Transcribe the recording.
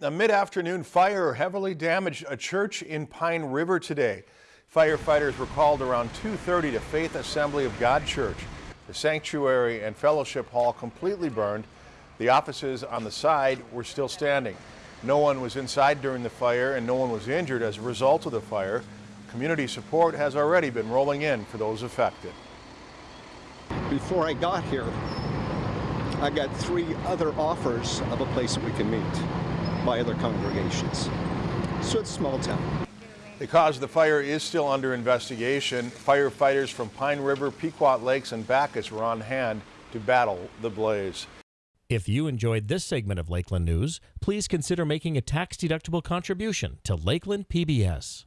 A mid-afternoon fire heavily damaged a church in Pine River today. Firefighters were called around 2.30 to Faith Assembly of God Church. The sanctuary and fellowship hall completely burned. The offices on the side were still standing. No one was inside during the fire and no one was injured as a result of the fire. Community support has already been rolling in for those affected. Before I got here, I got three other offers of a place we can meet by other congregations. So it's small town. The cause of the fire is still under investigation. Firefighters from Pine River, Pequot Lakes, and Backus were on hand to battle the blaze. If you enjoyed this segment of Lakeland News, please consider making a tax-deductible contribution to Lakeland PBS.